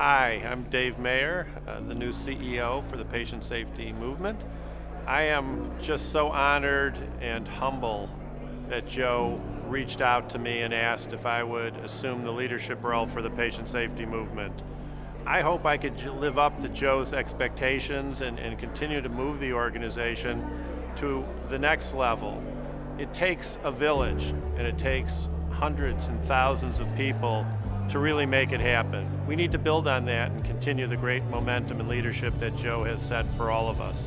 Hi, I'm Dave Mayer, uh, the new CEO for the Patient Safety Movement. I am just so honored and humble that Joe reached out to me and asked if I would assume the leadership role for the Patient Safety Movement. I hope I could live up to Joe's expectations and, and continue to move the organization to the next level. It takes a village and it takes hundreds and thousands of people to really make it happen. We need to build on that and continue the great momentum and leadership that Joe has set for all of us.